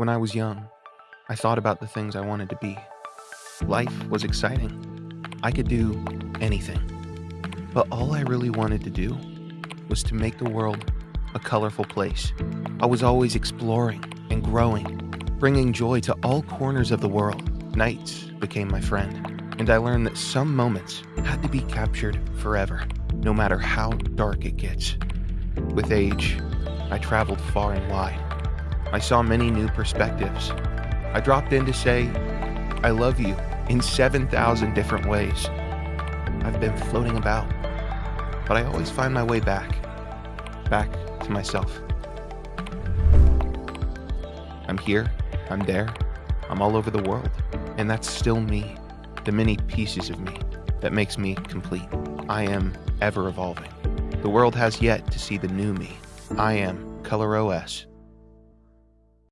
When I was young, I thought about the things I wanted to be. Life was exciting. I could do anything. But all I really wanted to do was to make the world a colorful place. I was always exploring and growing, bringing joy to all corners of the world. Nights became my friend, and I learned that some moments had to be captured forever, no matter how dark it gets. With age, I traveled far and wide. I saw many new perspectives. I dropped in to say, I love you in 7,000 different ways. I've been floating about, but I always find my way back, back to myself. I'm here, I'm there, I'm all over the world, and that's still me, the many pieces of me that makes me complete. I am ever evolving. The world has yet to see the new me. I am Color OS